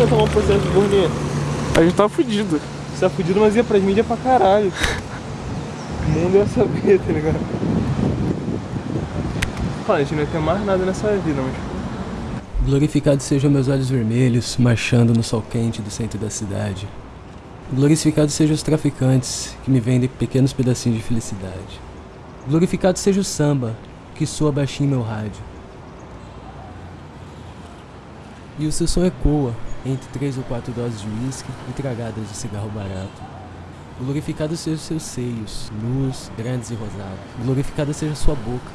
ia tomar um processo de burnia? A gente tava fudido. Você tá fudido, mas ia pras mídias pra caralho. O mundo ia saber, tá ligado? Fala, a gente não ia ter mais nada nessa vida, mas. Glorificados sejam meus olhos vermelhos, marchando no sol quente do centro da cidade. Glorificados sejam os traficantes que me vendem pequenos pedacinhos de felicidade. Glorificado seja o samba que soa baixinho em meu rádio. E o seu som ecoa entre três ou quatro doses de uísque e tragadas de cigarro barato. Glorificado sejam seus seios, nus, grandes e rosados. Glorificada seja sua boca,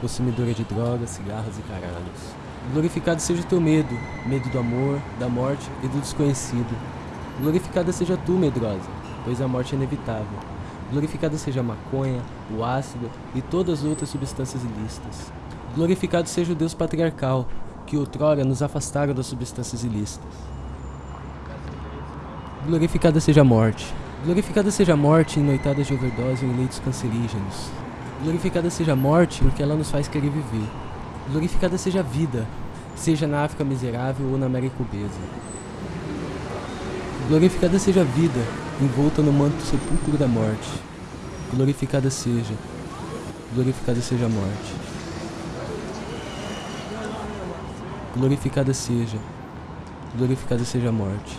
consumidora de drogas, cigarros e caralhos. Glorificado seja o teu medo, medo do amor, da morte e do desconhecido. Glorificada seja tu, medrosa, pois a morte é inevitável. Glorificada seja a maconha, o ácido e todas as outras substâncias ilícitas. Glorificado seja o Deus patriarcal, que outrora nos afastaram das substâncias ilícitas. Glorificada seja a morte. Glorificada seja a morte em noitadas de overdose ou em leitos cancerígenos. Glorificada seja a morte porque ela nos faz querer viver. Glorificada seja a vida, seja na África miserável ou na América obesa. Glorificada seja a vida, envolta no manto sepulcro da morte. Glorificada seja, glorificada seja a morte. Glorificada seja, glorificada seja a morte.